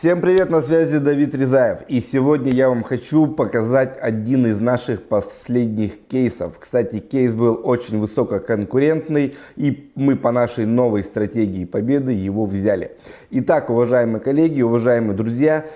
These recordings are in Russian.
Всем привет, на связи Давид Резаев. И сегодня я вам хочу показать один из наших последних кейсов. Кстати, кейс был очень высококонкурентный, и мы по нашей новой стратегии победы его взяли. Итак, уважаемые коллеги, уважаемые друзья,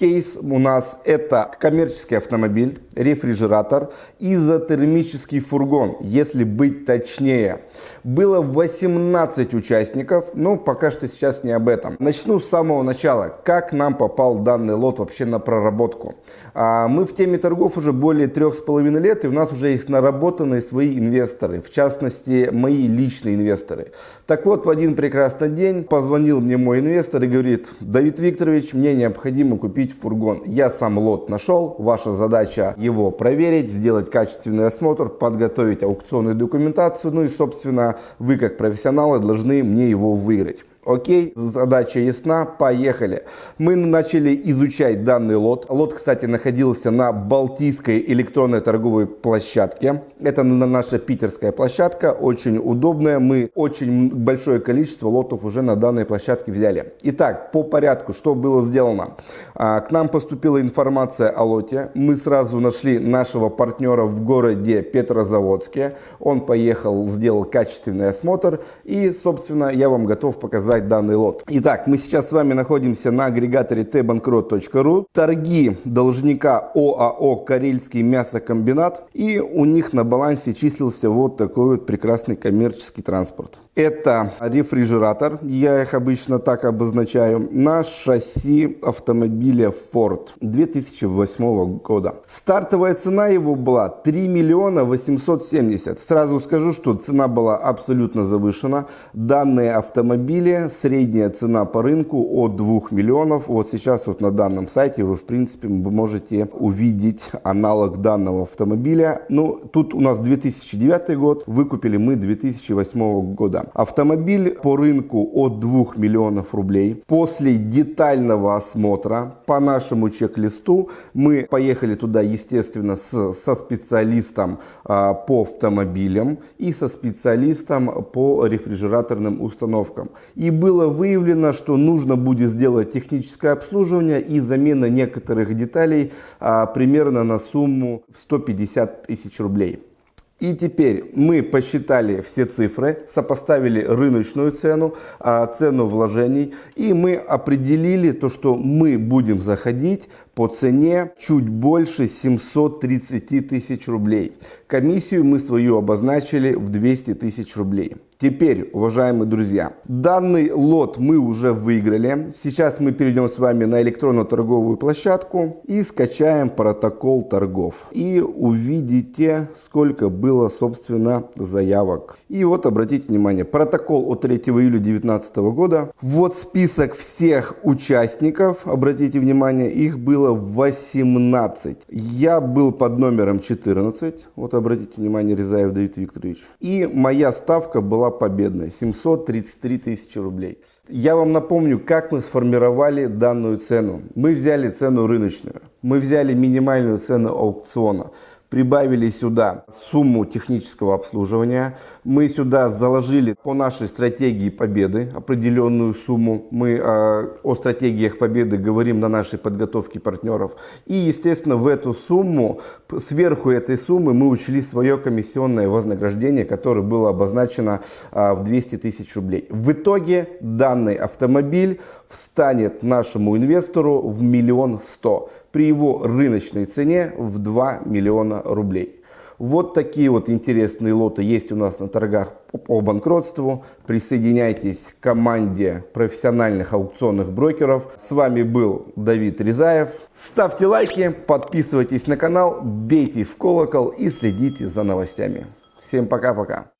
Кейс у нас это коммерческий автомобиль, рефрижератор, изотермический фургон, если быть точнее. Было 18 участников, но пока что сейчас не об этом. Начну с самого начала. Как нам попал данный лот вообще на проработку? А, мы в теме торгов уже более трех с половиной лет, и у нас уже есть наработанные свои инвесторы, в частности, мои личные инвесторы. Так вот, в один прекрасный день позвонил мне мой инвестор и говорит, Давид Викторович, мне необходимо купить купить фургон. Я сам лот нашел, ваша задача его проверить, сделать качественный осмотр, подготовить аукционную документацию, ну и собственно вы как профессионалы должны мне его выиграть. Окей, задача ясна, поехали. Мы начали изучать данный лот. Лот, кстати, находился на Балтийской электронной торговой площадке. Это наша питерская площадка, очень удобная. Мы очень большое количество лотов уже на данной площадке взяли. Итак, по порядку, что было сделано. А, к нам поступила информация о лоте. Мы сразу нашли нашего партнера в городе Петрозаводске. Он поехал, сделал качественный осмотр. И, собственно, я вам готов показать показать данный лот. Итак, мы сейчас с вами находимся на агрегаторе tbankrot.ru. Торги должника ОАО «Карельский мясокомбинат». И у них на балансе числился вот такой вот прекрасный коммерческий транспорт. Это рефрижератор, я их обычно так обозначаю, на шасси автомобиля Ford 2008 года. Стартовая цена его была 3 миллиона 870. Сразу скажу, что цена была абсолютно завышена. Данные автомобили, средняя цена по рынку от 2 миллионов. Вот сейчас вот на данном сайте вы в принципе можете увидеть аналог данного автомобиля. Ну, тут у нас 2009 год, выкупили мы 2008 года. Автомобиль по рынку от 2 миллионов рублей. После детального осмотра по нашему чек-листу мы поехали туда, естественно, с, со специалистом а, по автомобилям и со специалистом по рефрижераторным установкам. И было выявлено, что нужно будет сделать техническое обслуживание и замена некоторых деталей а, примерно на сумму 150 тысяч рублей. И теперь мы посчитали все цифры, сопоставили рыночную цену, а, цену вложений, и мы определили то, что мы будем заходить по цене чуть больше 730 тысяч рублей. Комиссию мы свою обозначили в 200 тысяч рублей. Теперь, уважаемые друзья, данный лот мы уже выиграли. Сейчас мы перейдем с вами на электронную торговую площадку и скачаем протокол торгов. И увидите, сколько было, собственно, заявок. И вот, обратите внимание, протокол от 3 июля 2019 года. Вот список всех участников, обратите внимание, их было 18. Я был под номером 14, вот обратите внимание, Резаев Давид Викторович. И моя ставка победная, 733 тысячи рублей. Я вам напомню, как мы сформировали данную цену. Мы взяли цену рыночную, мы взяли минимальную цену аукциона прибавили сюда сумму технического обслуживания. Мы сюда заложили по нашей стратегии победы определенную сумму. Мы э, о стратегиях победы говорим на нашей подготовке партнеров. И, естественно, в эту сумму, сверху этой суммы мы учли свое комиссионное вознаграждение, которое было обозначено э, в 200 тысяч рублей. В итоге данный автомобиль встанет нашему инвестору в миллион сто при его рыночной цене в 2 миллиона рублей. Вот такие вот интересные лоты есть у нас на торгах по банкротству. Присоединяйтесь к команде профессиональных аукционных брокеров. С вами был Давид Резаев. Ставьте лайки, подписывайтесь на канал, бейте в колокол и следите за новостями. Всем пока-пока.